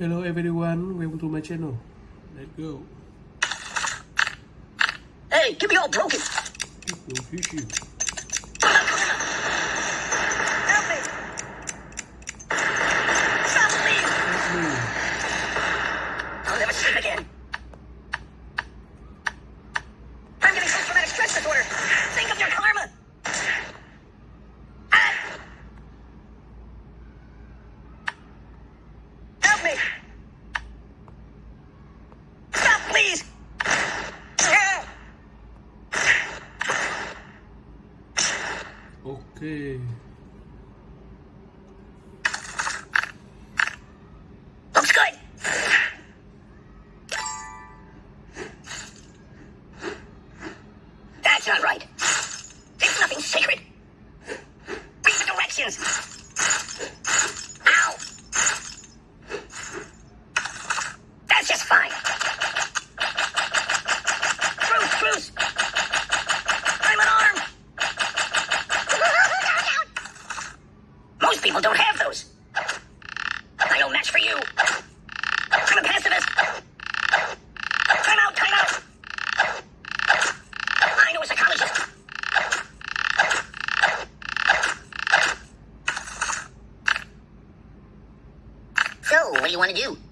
Hello everyone, welcome to my channel. Let's go. Hey, get me all broken. Go fishing. Help That's not right. There's nothing sacred. Read the directions. Ow. That's just fine. Bruce, Bruce. I'm an arm. Most people don't have those. I don't match for you. You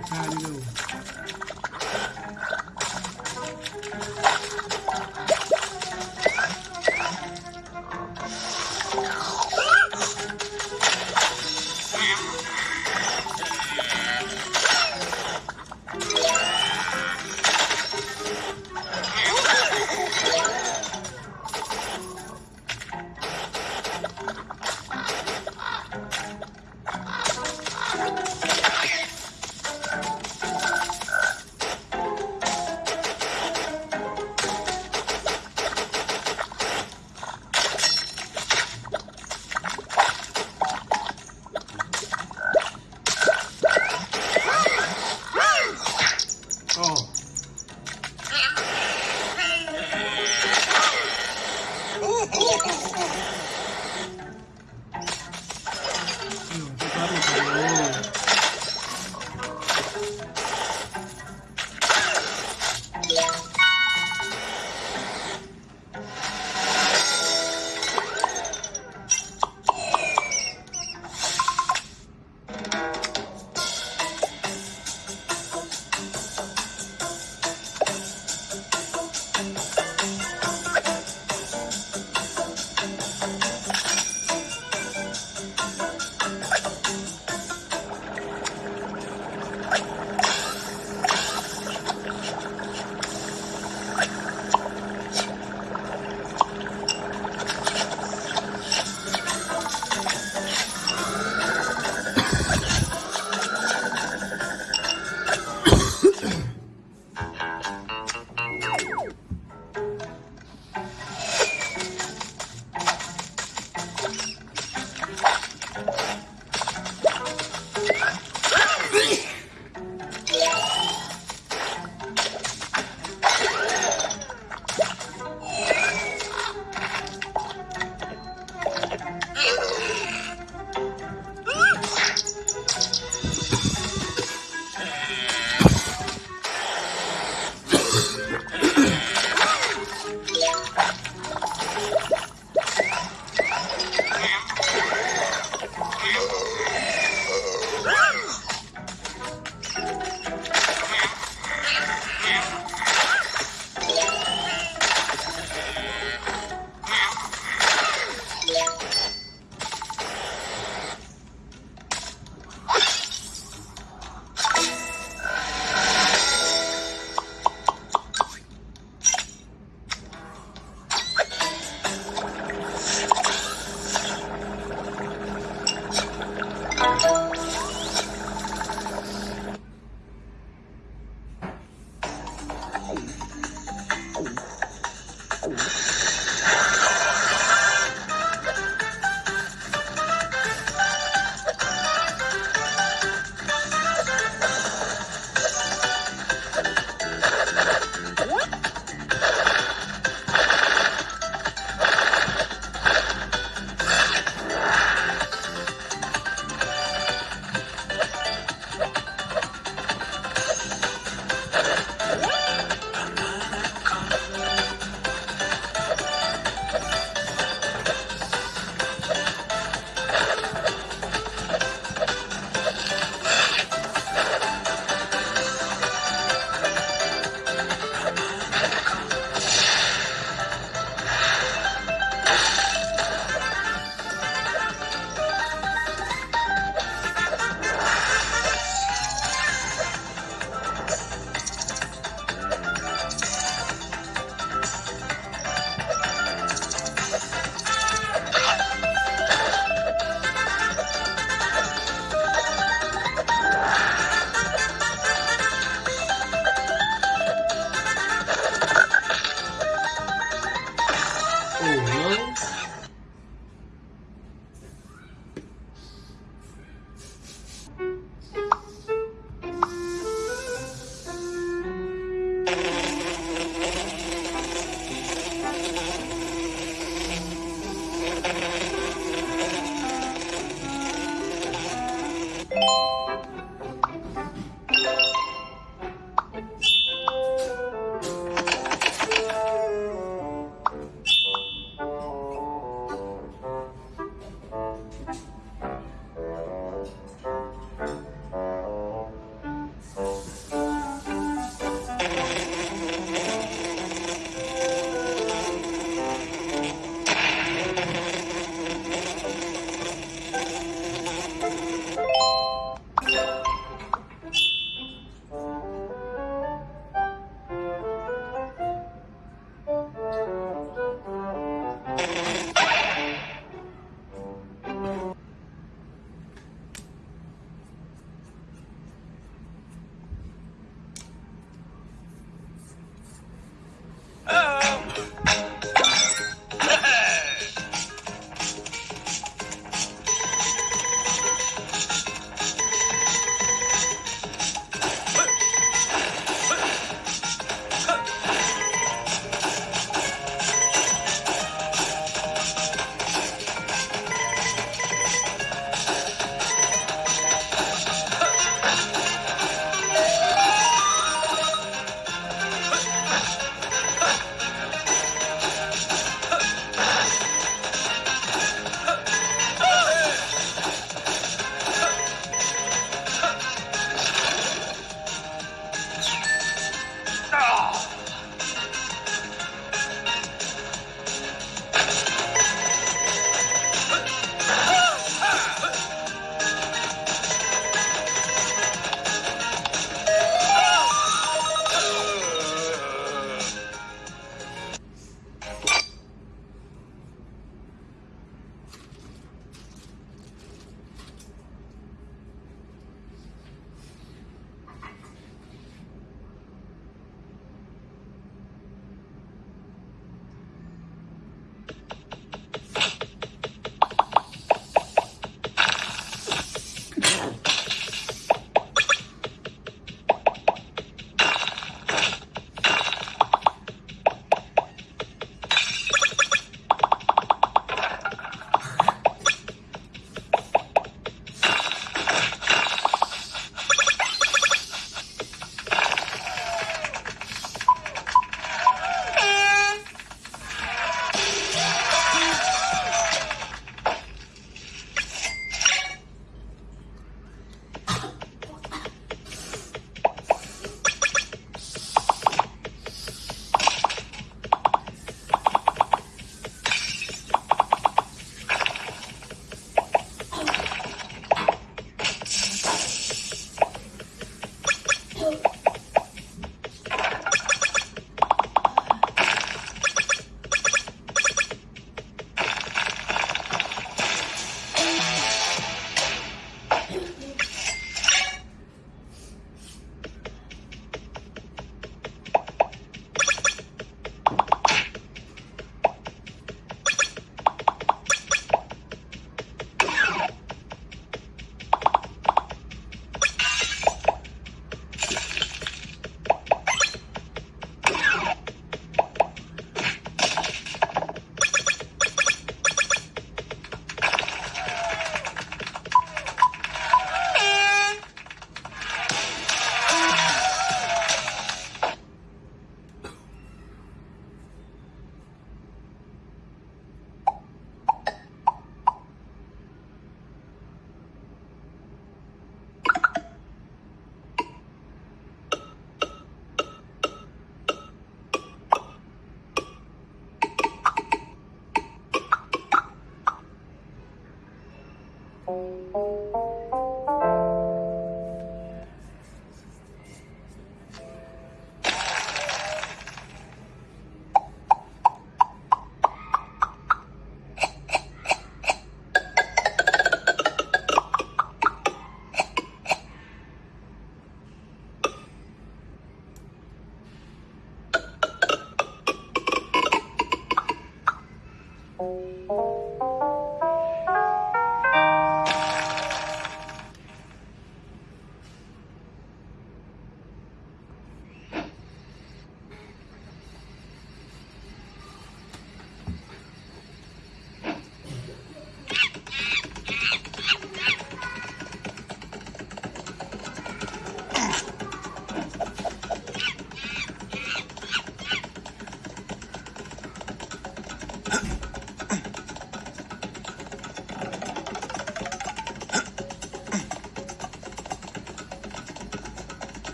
precário. 哦。